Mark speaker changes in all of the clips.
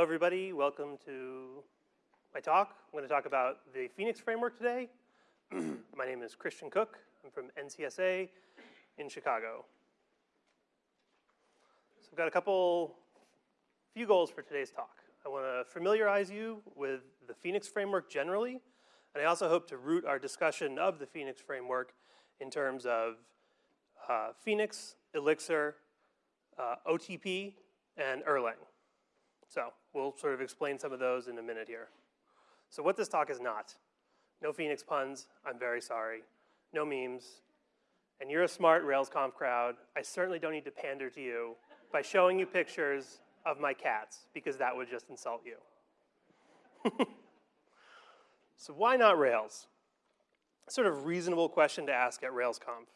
Speaker 1: Hello, everybody. Welcome to my talk. I'm going to talk about the Phoenix framework today. my name is Christian Cook. I'm from NCSA in Chicago. So I've got a couple, few goals for today's talk. I want to familiarize you with the Phoenix framework generally, and I also hope to root our discussion of the Phoenix framework in terms of uh, Phoenix, Elixir, uh, OTP, and Erlang. So we'll sort of explain some of those in a minute here. So what this talk is not. No Phoenix puns, I'm very sorry. No memes. And you're a smart RailsConf crowd. I certainly don't need to pander to you by showing you pictures of my cats, because that would just insult you. so why not Rails? Sort of reasonable question to ask at RailsConf.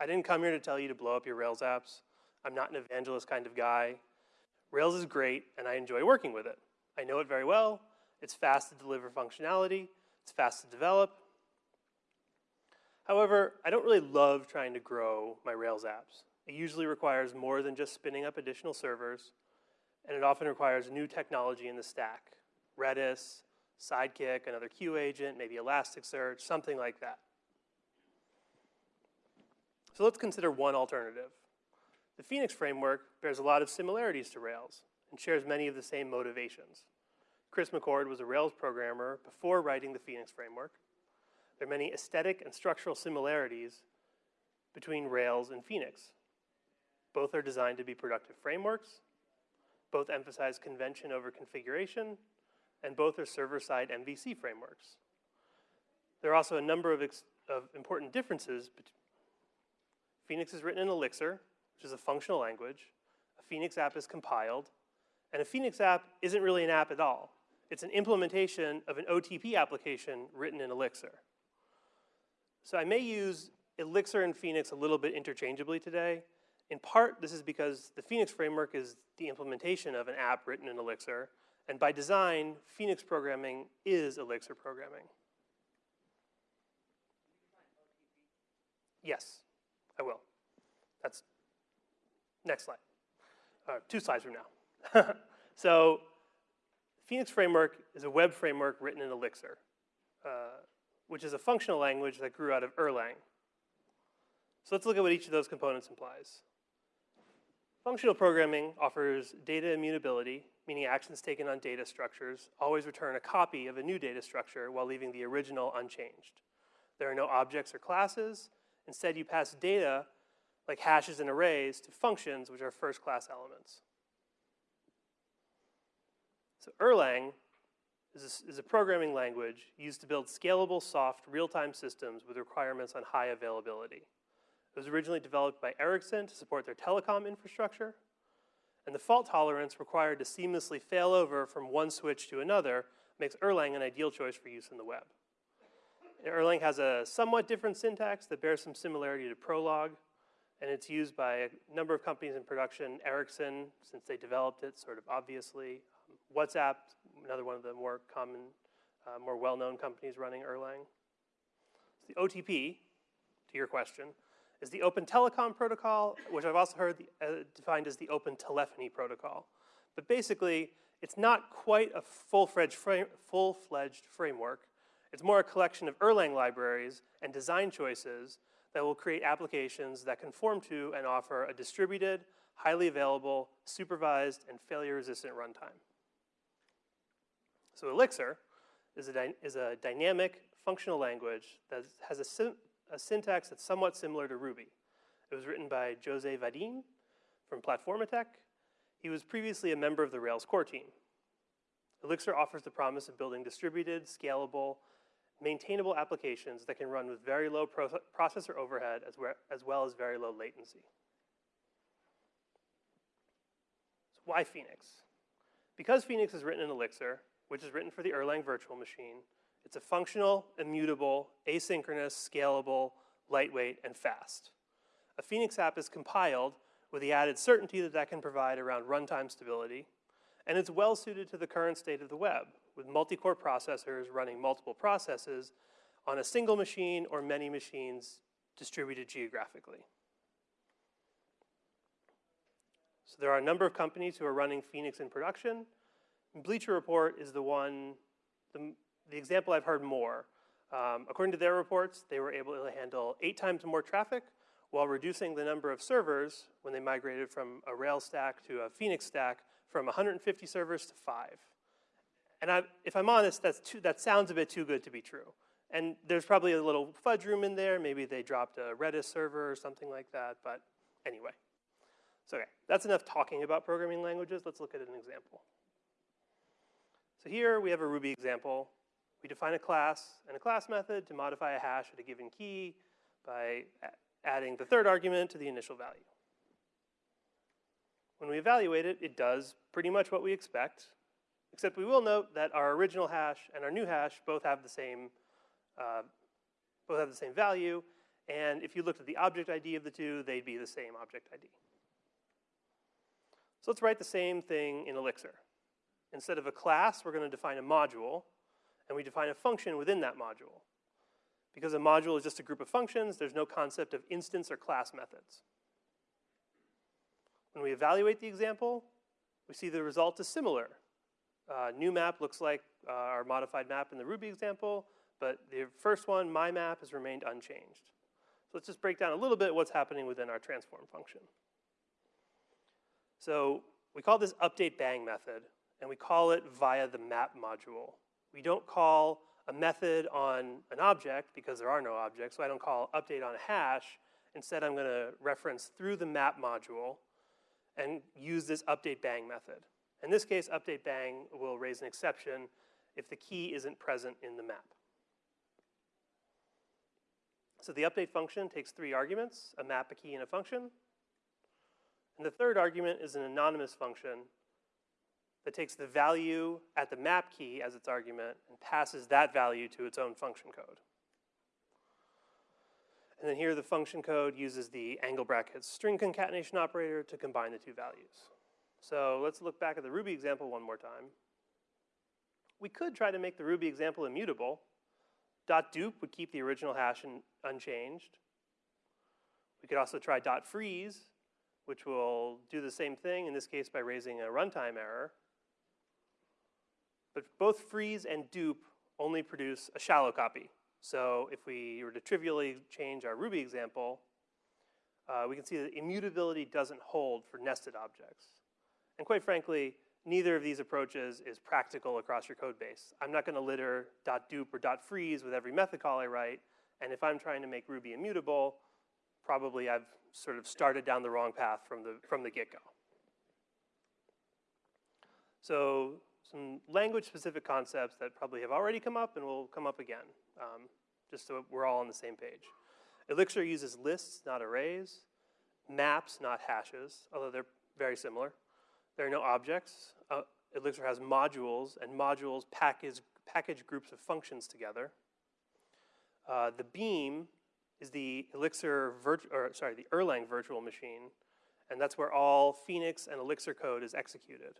Speaker 1: I didn't come here to tell you to blow up your Rails apps. I'm not an evangelist kind of guy. Rails is great, and I enjoy working with it. I know it very well. It's fast to deliver functionality. It's fast to develop. However, I don't really love trying to grow my Rails apps. It usually requires more than just spinning up additional servers, and it often requires new technology in the stack. Redis, Sidekiq, another queue agent, maybe Elasticsearch, something like that. So let's consider one alternative. The Phoenix framework bears a lot of similarities to Rails and shares many of the same motivations. Chris McCord was a Rails programmer before writing the Phoenix framework. There are many aesthetic and structural similarities between Rails and Phoenix. Both are designed to be productive frameworks, both emphasize convention over configuration, and both are server-side MVC frameworks. There are also a number of, of important differences. Phoenix is written in Elixir, which is a functional language. A Phoenix app is compiled. And a Phoenix app isn't really an app at all. It's an implementation of an OTP application written in Elixir. So I may use Elixir and Phoenix a little bit interchangeably today. In part, this is because the Phoenix framework is the implementation of an app written in Elixir. And by design, Phoenix programming is Elixir programming. Yes, I will. That's Next slide. Uh, two slides from now. so Phoenix Framework is a web framework written in Elixir, uh, which is a functional language that grew out of Erlang. So let's look at what each of those components implies. Functional programming offers data immutability, meaning actions taken on data structures always return a copy of a new data structure while leaving the original unchanged. There are no objects or classes. Instead, you pass data like hashes and arrays, to functions, which are first-class elements. So Erlang is a, is a, programming language used to build scalable, soft, real-time systems with requirements on high availability. It was originally developed by Ericsson to support their telecom infrastructure, and the fault tolerance required to seamlessly fail over from one switch to another makes Erlang an ideal choice for use in the web. Erlang has a somewhat different syntax that bears some similarity to Prolog, and it's used by a number of companies in production. Ericsson, since they developed it, sort of obviously. Um, WhatsApp, another one of the more common, uh, more well-known companies running Erlang. So the OTP, to your question, is the Open Telecom Protocol, which I've also heard the, uh, defined as the Open Telephony Protocol. But basically, it's not quite a full-fledged full framework. It's more a collection of Erlang libraries and design choices that will create applications that conform to and offer a distributed, highly available, supervised, and failure-resistant runtime. So Elixir is a, is a dynamic functional language that has a, a, syntax that's somewhat similar to Ruby. It was written by Jose Valim from Plataformatec. He was previously a member of the Rails core team. Elixir offers the promise of building distributed, scalable, maintainable applications that can run with very low pro processor overhead as, as well as very low latency. So why Phoenix? Because Phoenix is written in Elixir, which is written for the Erlang virtual machine, it's a functional, immutable, asynchronous, scalable, lightweight, and fast. A Phoenix app is compiled with the added certainty that that can provide around runtime stability, and it's well suited to the current state of the web, with multi-core processors running multiple processes on a single machine or many machines distributed geographically. So there are a number of companies who are running Phoenix in production. Bleacher Report is the one, the, the example I've heard more. Um, according to their reports, they were able to handle eight times more traffic while reducing the number of servers when they migrated from a Rails stack to a Phoenix stack from 150 servers to five. And I, if I'm honest, that's too, that sounds a bit too good to be true. And there's probably a little fudge room in there. Maybe they dropped a Redis server or something like that. But anyway. So okay, that's enough talking about programming languages. Let's look at an example. So here we have a Ruby example. We define a class and a class method to modify a hash at a given key by adding the third argument to the initial value. When we evaluate it, it does pretty much what we expect, except we will note that our original hash and our new hash both have the same, uh, both have the same value, and if you looked at the object ID of the two, they'd be the same object ID. So let's write the same thing in Elixir. Instead of a class, we're going to define a module, and we define a function within that module. Because a module is just a group of functions, there's no concept of instance or class methods. When we evaluate the example, we see the result is similar. Uh, new map looks like uh, our modified map in the Ruby example, but the first one, my map, has remained unchanged. So let's just break down a little bit what's happening within our transform function. So we call this update bang method, and we call it via the map module. We don't call a method on an object because there are no objects, so I don't call update on a hash. Instead, I'm gonna reference through the map module and use this update bang method. In this case, update bang will raise an exception if the key isn't present in the map. So the update function takes three arguments, a map, a key, and a function. And the third argument is an anonymous function that takes the value at the map key as its argument and passes that value to its own function code. And then here the function code uses the angle brackets string concatenation operator to combine the two values. So let's look back at the Ruby example one more time. We could try to make the Ruby example immutable. Dot .dup would keep the original hash unchanged. We could also try dot .freeze, which will do the same thing, in this case by raising a runtime error. But both freeze and dup only produce a shallow copy. So if we were to trivially change our Ruby example, uh, we can see that immutability doesn't hold for nested objects. And quite frankly, neither of these approaches is practical across your code base. I'm not gonna litter .dup or .freeze with every method call I write, and if I'm trying to make Ruby immutable, probably I've sort of started down the wrong path from the, from the get-go. So some language-specific concepts that probably have already come up and will come up again, um, just so we're all on the same page. Elixir uses lists, not arrays, maps, not hashes, although they're very similar. There are no objects. Uh, Elixir has modules, and modules package, package groups of functions together. Uh, the beam is the Elixir, or sorry, the Erlang virtual machine, and that's where all Phoenix and Elixir code is executed.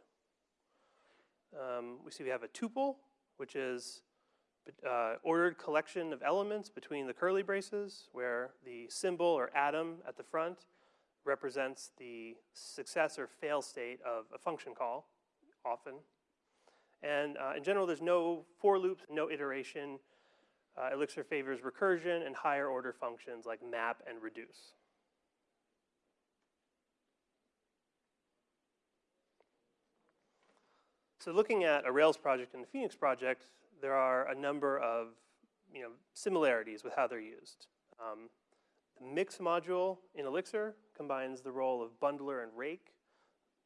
Speaker 1: Um, we see we have a tuple, which is uh, ordered collection of elements between the curly braces, where the symbol or atom at the front represents the success or fail state of a function call, often. And uh, in general, there's no for loops, no iteration. Uh, Elixir favors recursion and higher order functions like map and reduce. So looking at a Rails project and a Phoenix project, there are a number of you know, similarities with how they're used. Um, the mix module in Elixir combines the role of bundler and rake,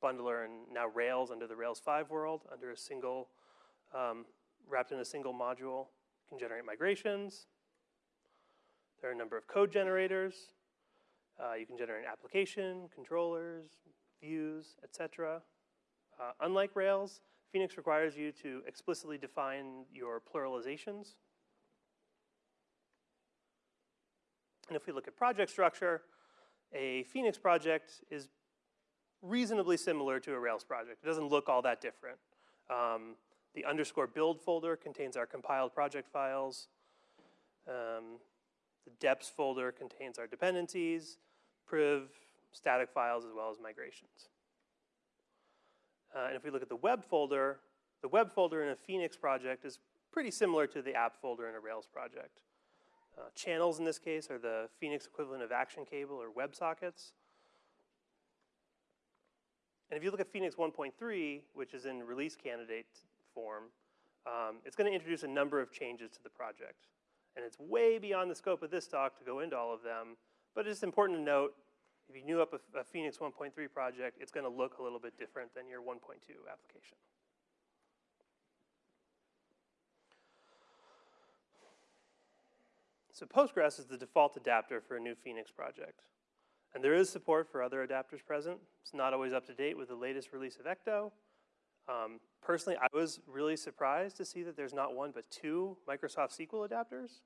Speaker 1: bundler and now Rails under the Rails 5 world, under a single, um, wrapped in a single module, can generate migrations. There are a number of code generators. Uh, you can generate an application, controllers, views, etc. Uh, unlike Rails, Phoenix requires you to explicitly define your pluralizations And if we look at project structure, a Phoenix project is reasonably similar to a Rails project. It doesn't look all that different. Um, the underscore build folder contains our compiled project files. Um, the deps folder contains our dependencies, priv, static files, as well as migrations. Uh, and if we look at the web folder, The web folder in a Phoenix project is pretty similar to the app folder in a Rails project. Uh, channels in this case are the Phoenix equivalent of action cable or WebSockets. And if you look at Phoenix 1.3, which is in release candidate form, um, it's going to introduce a number of changes to the project. And it's way beyond the scope of this talk to go into all of them, but it's important to note, if you new up a, a Phoenix 1.3 project, it's going to look a little bit different than your 1.2 application. So Postgres is the default adapter for a new Phoenix project. And there is support for other adapters present. It's not always up to date with the latest release of Ecto. Um, personally, I was really surprised to see that there's not one but two Microsoft SQL adapters.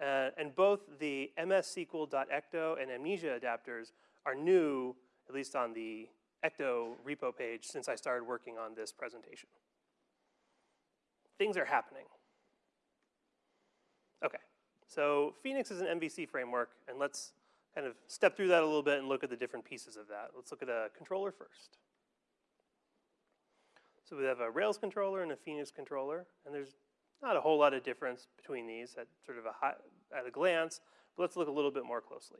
Speaker 1: Uh, and both the MS mssql.ecto and Mnesia adapters are new, at least on the Ecto repo page, since I started working on this presentation. Things are happening. Okay, so Phoenix is an MVC framework, and let's kind of step through that a little bit and look at the different pieces of that. Let's look at a controller first. So we have a Rails controller and a Phoenix controller, and there's not a whole lot of difference between these at sort of a high, at a glance, but let's look a little bit more closely.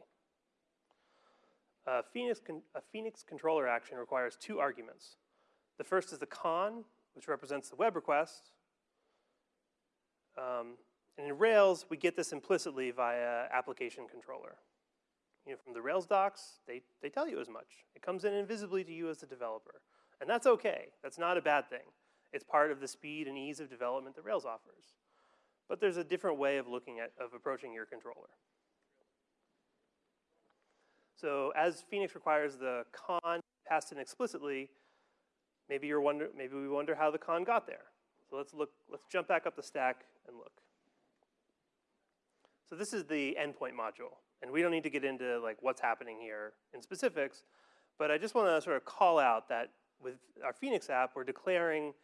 Speaker 1: A Phoenix, a Phoenix controller action requires two arguments. The first is the conn, which represents the web request. Um, and in Rails, we get this implicitly via application controller. You know, from the Rails docs, they, they tell you as much. It comes in invisibly to you as the developer. And that's okay. That's not a bad thing. It's part of the speed and ease of development that Rails offers. But there's a different way of looking at, of approaching your controller. So as Phoenix requires the conn passed in explicitly, maybe you're wonder, maybe we wonder how the conn got there. So let's look, let's jump back up the stack and look. So this is the endpoint module. And we don't need to get into like what's happening here in specifics, but I just want to sort of call out that with our Phoenix app, we're declaring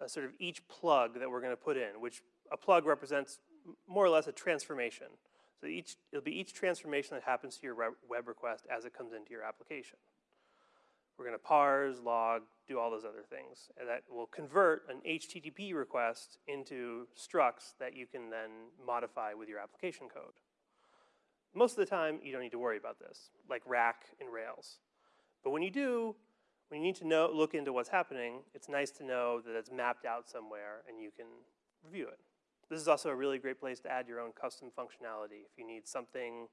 Speaker 1: uh, sort of each plug that we're going to put in, which a plug represents more or less a transformation. So each, it'll be each transformation that happens to your web request as it comes into your application. We're going to parse, log, do all those other things. And that will convert an HTTP request into structs that you can then modify with your application code. Most of the time, you don't need to worry about this, like rack in Rails. But when you do, when you need to know, look into what's happening, it's nice to know that it's mapped out somewhere and you can review it. This is also a really great place to add your own custom functionality if you need something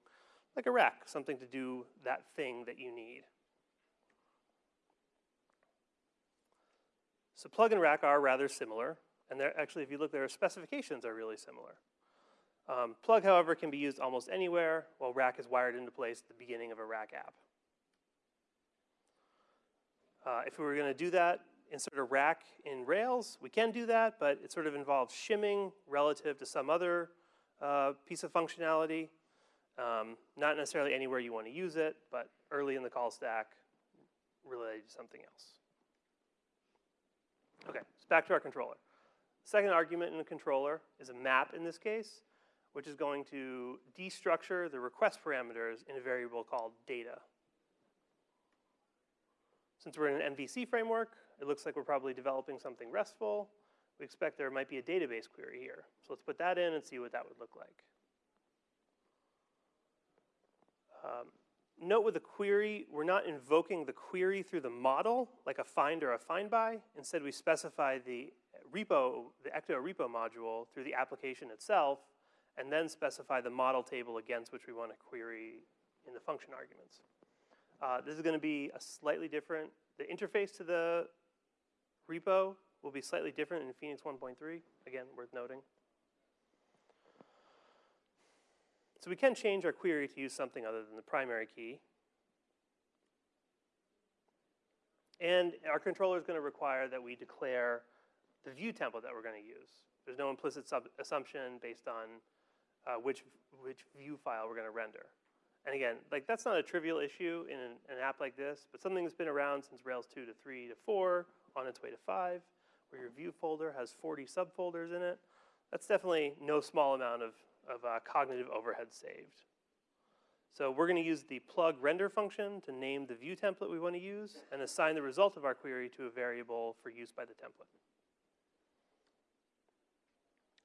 Speaker 1: like a rack, something to do that thing that you need. So plug and rack are rather similar, and actually, if you look, their specifications are really similar. Um, plug, however, can be used almost anywhere, while rack is wired into place at the beginning of a rack app. Uh, if we were going to do that, insert a rack in Rails, we can do that, but it sort of involves shimming relative to some other uh, piece of functionality. Um, not necessarily anywhere you want to use it, but early in the call stack related to something else. Okay, so back to our controller. Second argument in the controller is a map in this case, which is going to destructure the request parameters in a variable called data. Since we're in an MVC framework, it looks like we're probably developing something RESTful. We expect there might be a database query here. So let's put that in and see what that would look like. Um, note with the query, we're not invoking the query through the model, like a find or a find by. Instead, we specify the repo, the Ecto repo module through the application itself, and then specify the model table against which we want to query in the function arguments. Uh, this is going to be a slightly different, the interface to the repo will be slightly different in Phoenix 1.3, again, worth noting. So we can change our query to use something other than the primary key. And our controller is going to require that we declare the view template that we're going to use. There's no implicit assumption based on uh, which, which view file we're going to render. And again, like that's not a trivial issue in an, an, app like this, but something that's been around since Rails 2 to 3 to 4, on its way to 5, where your view folder has 40 subfolders in it. That's definitely no small amount of, of uh, cognitive overhead saved. So we're going to use the plug render function to name the view template we want to use and assign the result of our query to a variable for use by the template.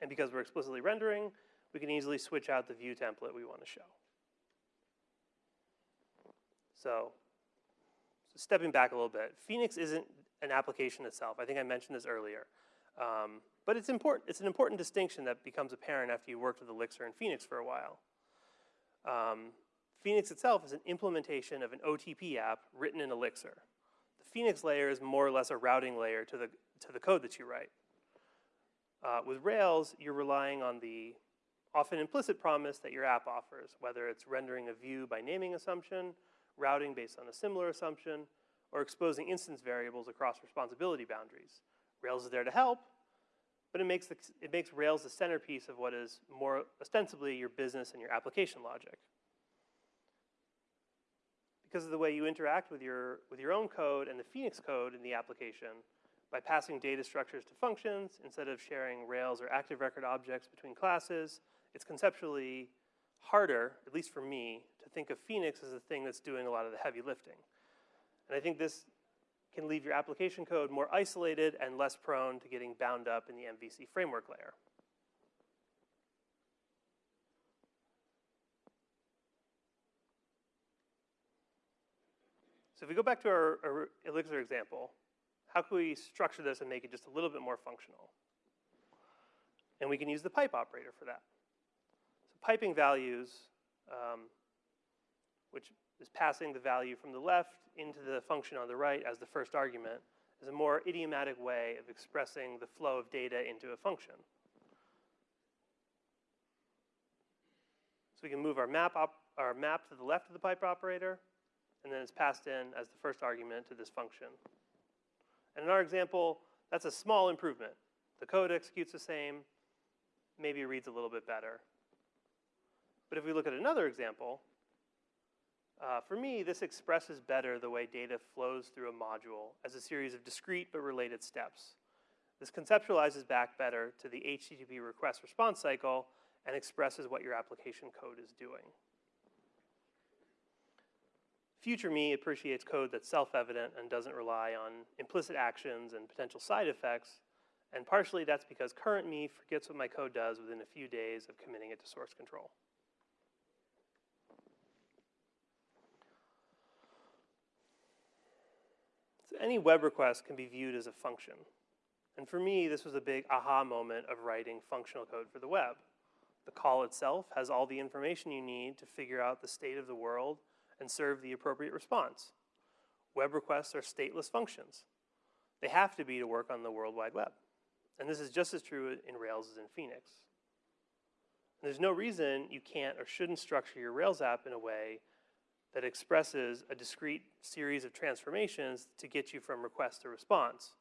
Speaker 1: And because we're explicitly rendering, we can easily switch out the view template we want to show. So, so stepping back a little bit, Phoenix isn't an application itself. I think I mentioned this earlier. Um, but it's important. It's an important distinction that becomes apparent after you worked with Elixir and Phoenix for a while. Um, Phoenix itself is an implementation of an OTP app written in Elixir. The Phoenix layer is more or less a routing layer to the, to the code that you write. Uh, with Rails, you're relying on the often implicit promise that your app offers, whether it's rendering a view by naming assumption, routing based on a similar assumption, or exposing instance variables across responsibility boundaries. Rails is there to help, but it makes, the, it makes Rails the centerpiece of what is more ostensibly your business and your application logic because of the way you interact with your, with your own code and the Phoenix code in the application by passing data structures to functions instead of sharing Rails or active record objects between classes, it's conceptually harder, at least for me, to think of Phoenix as the thing that's doing a lot of the heavy lifting. And I think this can leave your application code more isolated and less prone to getting bound up in the MVC framework layer. So if we go back to our, our Elixir example, how can we structure this and make it just a little bit more functional? And we can use the pipe operator for that. So piping values, um, which is passing the value from the left into the function on the right as the first argument, is a more idiomatic way of expressing the flow of data into a function. So we can move our map, our map to the left of the pipe operator, and then it's passed in as the first argument to this function. And in our example, that's a small improvement. The code executes the same, maybe reads a little bit better. But if we look at another example, uh, for me, this expresses better the way data flows through a module as a series of discrete but related steps. This conceptualizes back better to the HTTP request response cycle and expresses what your application code is doing. Future me appreciates code that's self-evident and doesn't rely on implicit actions and potential side effects. And partially that's because current me forgets what my code does within a few days of committing it to source control. Any web request can be viewed as a function. And for me, this was a big aha moment of writing functional code for the web. The call itself has all the information you need to figure out the state of the world and serve the appropriate response. Web requests are stateless functions. They have to be to work on the World Wide Web. And this is just as true in Rails as in Phoenix. And there's no reason you can't or shouldn't structure your Rails app in a way that expresses a discrete series of transformations to get you from request to response.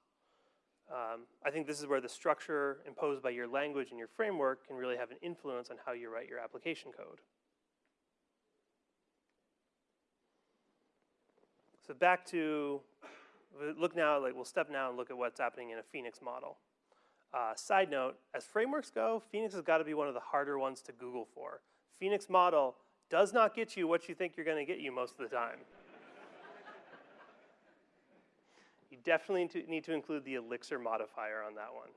Speaker 1: Um, I think this is where the structure imposed by your language and your framework can really have an influence on how you write your application code. So back to, look now, like we'll step now and look at what's happening in a Phoenix model. Uh, side note, as frameworks go, Phoenix has got to be one of the harder ones to Google for. Phoenix model does not get you what you think you're going to get you most of the time. you definitely need to include the Elixir modifier on that one.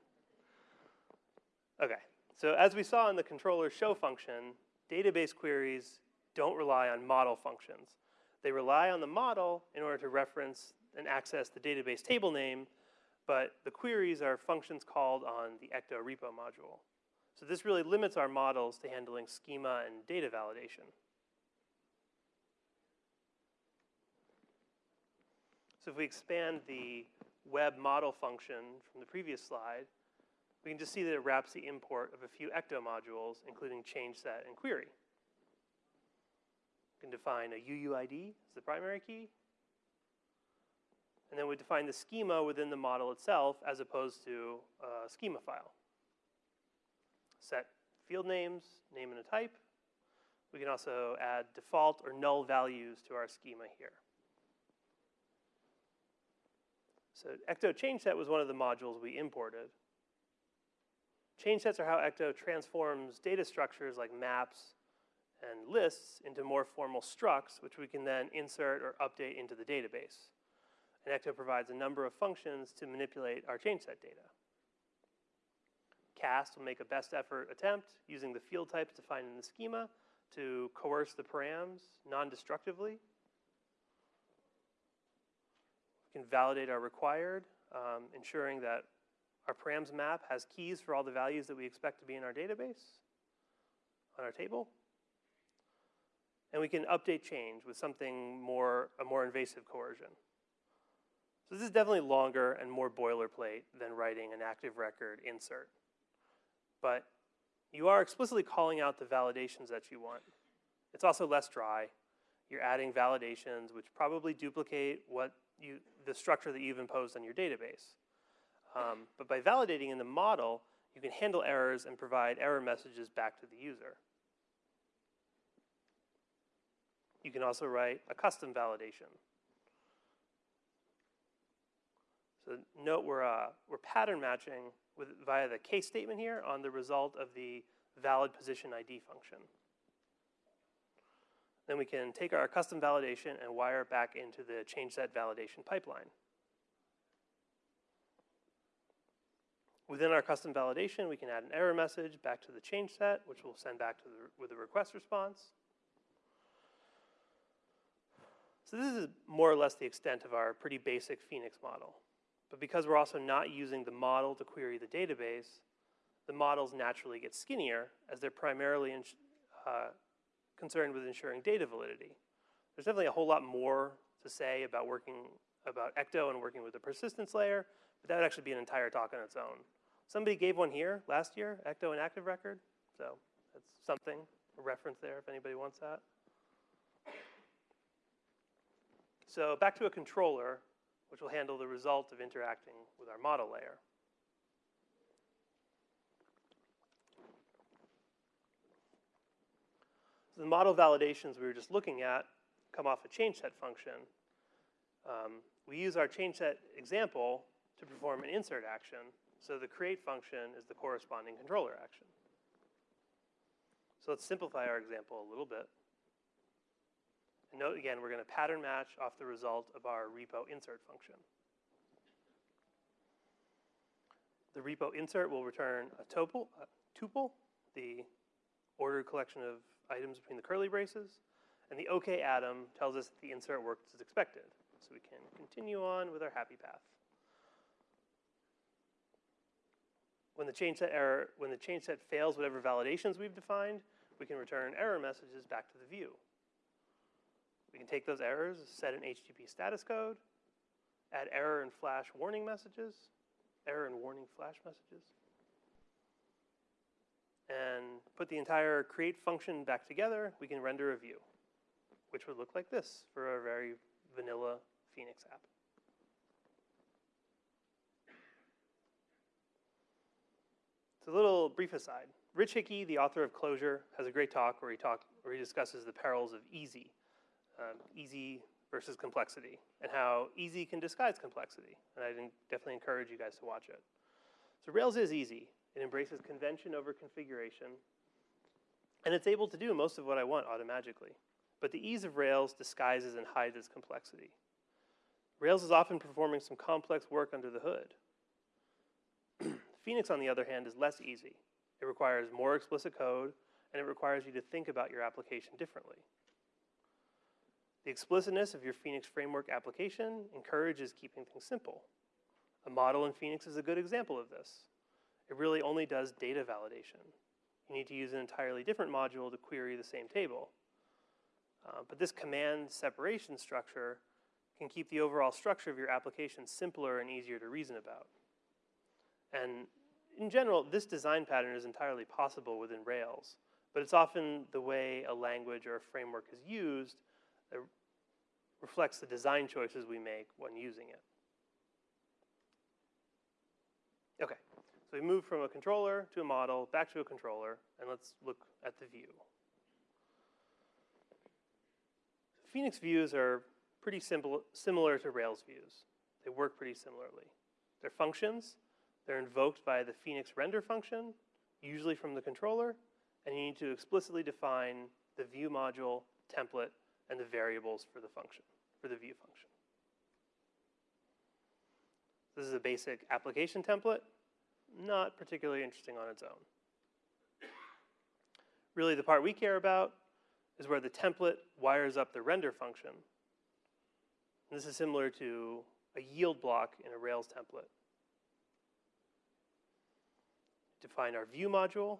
Speaker 1: Okay, so as we saw in the controller show function, database queries don't rely on model functions. They rely on the model in order to reference and access the database table name, but the queries are functions called on the Ecto repo module. So this really limits our models to handling schema and data validation. So if we expand the web model function from the previous slide, we can just see that it wraps the import of a few Ecto modules, including change set and query. We can define a UUID as the primary key. And then we define the schema within the model itself as opposed to a schema file. Set field names, name and a type. We can also add default or null values to our schema here. So Ecto change set was one of the modules we imported. Change sets are how Ecto transforms data structures like maps and lists into more formal structs, which we can then insert or update into the database. And Ecto provides a number of functions to manipulate our change set data. cast will make a best effort attempt using the field types defined in the schema to coerce the params non-destructively. We can validate our required, um, ensuring that our params map has keys for all the values that we expect to be in our database on our table. And we can update change with something more, a more invasive coercion. So this is definitely longer and more boilerplate than writing an active record insert. But you are explicitly calling out the validations that you want. It's also less dry. You're adding validations which probably duplicate what you, the structure that you've imposed on your database. Um, but by validating in the model, you can handle errors and provide error messages back to the user. You can also write a custom validation. So note we're, uh, we're pattern matching with, via the case statement here on the result of the valid position ID function. Then we can take our custom validation and wire it back into the change set validation pipeline. Within our custom validation, we can add an error message back to the change set, which we'll send back to the, with a request response. So this is more or less the extent of our pretty basic Phoenix model. But because we're also not using the model to query the database, the models naturally get skinnier as they're primarily uh, concerned with ensuring data validity. There's definitely a whole lot more to say about working about Ecto and working with the persistence layer, but that would actually be an entire talk on its own. Somebody gave one here last year, Ecto and Active Record, so that's something, a reference there if anybody wants that. So back to a controller, which will handle the result of interacting with our model layer. The model validations we were just looking at come off a change set function. Um, we use our change set example to perform an insert action so the create function is the corresponding controller action. So let's simplify our example a little bit. And note again, we're going to pattern match off the result of our repo insert function. The repo insert will return a tuple, a tuple, the ordered collection of items between the curly braces, and the OK atom tells us that the insert worked as expected. So we can continue on with our happy path. When the change set error, when the change set fails whatever validations we've defined, we can return error messages back to the view. We can take those errors, set an HTTP status code, add error and flash warning messages, error and warning flash messages, and put the entire create function back together, we can render a view, which would look like this for a very vanilla Phoenix app. It's a little brief aside. Rich Hickey, the author of Clojure, has a great talk where he, talk, where he discusses the perils of easy, um, easy versus complexity, and how easy can disguise complexity. And I definitely encourage you guys to watch it. So Rails is easy. It embraces convention over configuration, and it's able to do most of what I want automatically. But the ease of Rails disguises and hides its complexity. Rails is often performing some complex work under the hood. Phoenix, on the other hand, is less easy. It requires more explicit code, and it requires you to think about your application differently. The explicitness of your Phoenix framework application encourages keeping things simple. A model in Phoenix is a good example of this. It really only does data validation. You need to use an entirely different module to query the same table. Uh, but this command separation structure can keep the overall structure of your application simpler and easier to reason about. And in general, this design pattern is entirely possible within Rails, but it's often the way a language or a framework is used that reflects the design choices we make when using it. Okay, so we move from a controller to a model, back to a controller, and let's look at the view. Phoenix views are pretty simple, similar to Rails views. They work pretty similarly. They're functions they're invoked by the Phoenix render function, usually from the controller, and you need to explicitly define the view module, template, and the variables for the function, for the view function. This is a basic application template. Not particularly interesting on its own. Really, the part we care about is where the template wires up the render function. And this is similar to a yield block in a Rails template. Define our view module.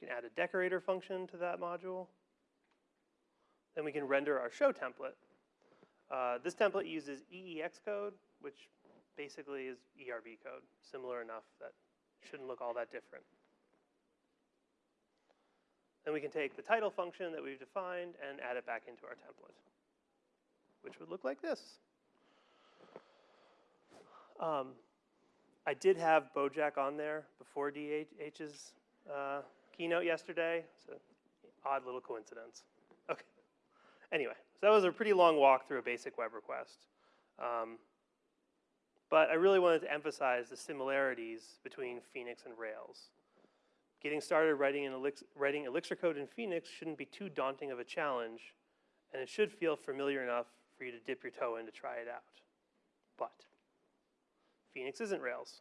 Speaker 1: We can add a decorator function to that module. Then we can render our show template. Uh, this template uses EEX code, which basically is ERB code, similar enough that shouldn't look all that different. Then we can take the title function that we've defined and add it back into our template, which would look like this. Um, I did have Bojack on there before DH's uh, keynote yesterday. An odd little coincidence. Okay. Anyway, so that was a pretty long walk through a basic web request. Um, but I really wanted to emphasize the similarities between Phoenix and Rails. Getting started writing, Elixir, writing Elixir code in Phoenix shouldn't be too daunting of a challenge, and it should feel familiar enough for you to dip your toe in to try it out. But Phoenix isn't Rails.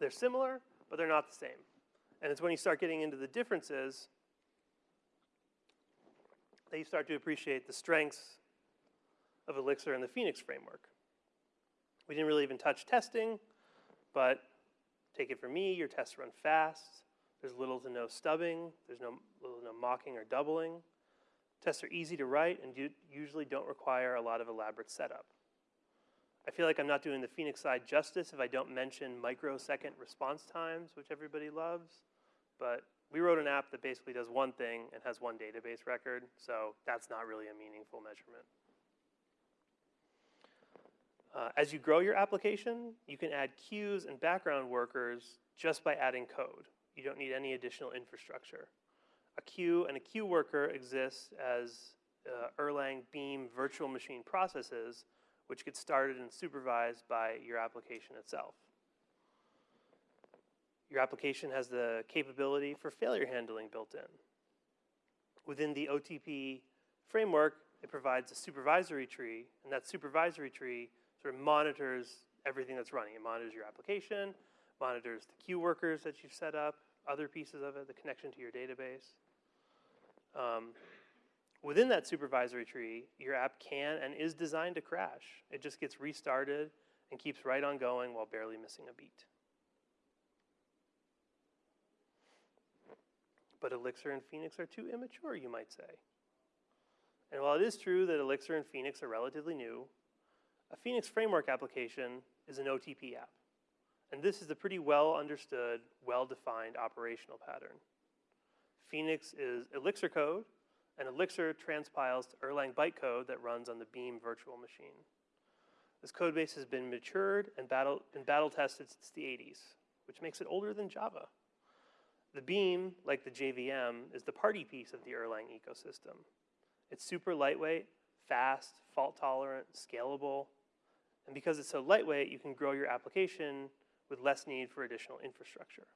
Speaker 1: They're similar, but they're not the same. And it's when you start getting into the differences that you start to appreciate the strengths of Elixir and the Phoenix framework. We didn't really even touch testing, but take it from me, your tests run fast. There's little to no stubbing. There's no little no mocking or doubling. Tests are easy to write and usually don't require a lot of elaborate setup. I feel like I'm not doing the Phoenix side justice if I don't mention microsecond response times, which everybody loves. But we wrote an app that basically does one thing and has one database record, so that's not really a meaningful measurement. Uh, as you grow your application, you can add queues and background workers just by adding code. You don't need any additional infrastructure. A queue and a queue worker exists as uh, Erlang Beam virtual machine processes which get started and supervised by your application itself. Your application has the capability for failure handling built in. Within the OTP framework, it provides a supervisory tree, and that supervisory tree sort of monitors everything that's running. It monitors your application, monitors the queue workers that you've set up, other pieces of it, the connection to your database. Um, Within that supervisory tree, your app can and is designed to crash. It just gets restarted and keeps right on going while barely missing a beat. But Elixir and Phoenix are too immature, you might say. And while it is true that Elixir and Phoenix are relatively new, a Phoenix framework application is an OTP app. And this is a pretty well understood, well defined operational pattern. Phoenix is Elixir code and Elixir transpiles to Erlang bytecode that runs on the Beam virtual machine. This code base has been matured and battle, and battle tested since the 80s, which makes it older than Java. The Beam, like the JVM, is the party piece of the Erlang ecosystem. It's super lightweight, fast, fault tolerant, scalable, and because it's so lightweight, you can grow your application with less need for additional infrastructure.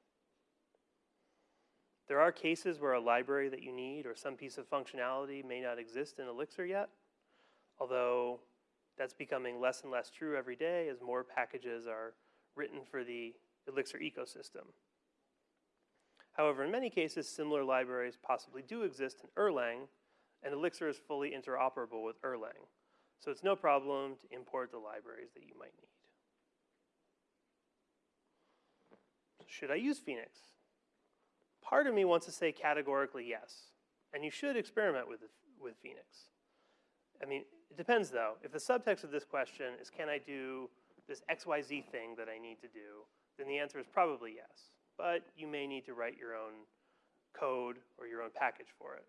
Speaker 1: There are cases where a library that you need or some piece of functionality may not exist in Elixir yet, although that's becoming less and less true every day as more packages are written for the Elixir ecosystem. However, in many cases, similar libraries possibly do exist in Erlang, and Elixir is fully interoperable with Erlang. So it's no problem to import the libraries that you might need. Should I use Phoenix? Part of me wants to say categorically yes, and you should experiment with, with Phoenix. I mean, it depends though. If the subtext of this question is can I do this XYZ thing that I need to do, then the answer is probably yes. But you may need to write your own code or your own package for it.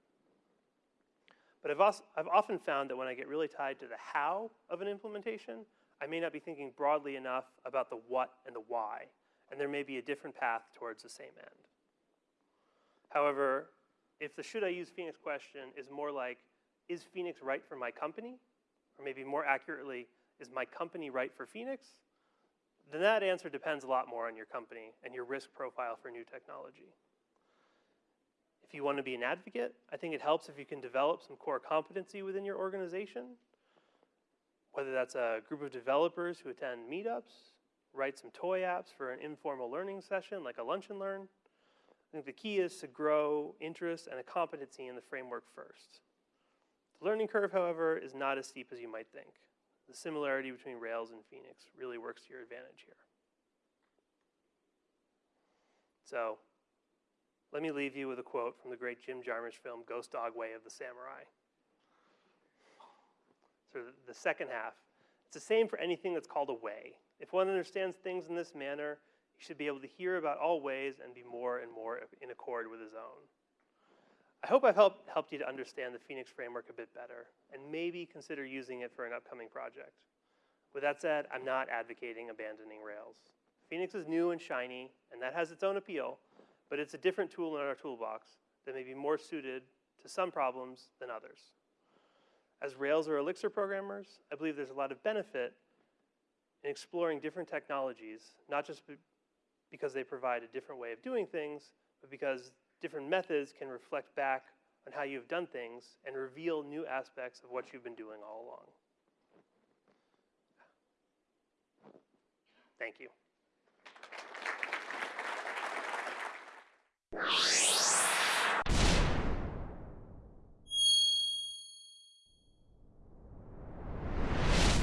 Speaker 1: But I've, also, I've often found that when I get really tied to the how of an implementation, I may not be thinking broadly enough about the what and the why, and there may be a different path towards the same end. However, if the should I use Phoenix question is more like, is Phoenix right for my company? Or maybe more accurately, is my company right for Phoenix? Then that answer depends a lot more on your company and your risk profile for new technology. If you want to be an advocate, I think it helps if you can develop some core competency within your organization, whether that's a group of developers who attend meetups, write some toy apps for an informal learning session like a lunch and learn. I think the key is to grow interest and a competency in the framework first. The learning curve, however, is not as steep as you might think. The similarity between Rails and Phoenix really works to your advantage here. So let me leave you with a quote from the great Jim Jarmusch film, Ghost Dog Way of the Samurai. So the second half, it's the same for anything that's called a way. If one understands things in this manner, he should be able to hear about all ways and be more and more in accord with his own. I hope I've helped, helped you to understand the Phoenix framework a bit better and maybe consider using it for an upcoming project. With that said, I'm not advocating abandoning Rails. Phoenix is new and shiny, and that has its own appeal, but it's a different tool in our toolbox that may be more suited to some problems than others. As Rails or Elixir programmers, I believe there's a lot of benefit in exploring different technologies, not just because they provide a different way of doing things, but because different methods can reflect back on how you've done things and reveal new aspects of what you've been doing all along. Thank you. you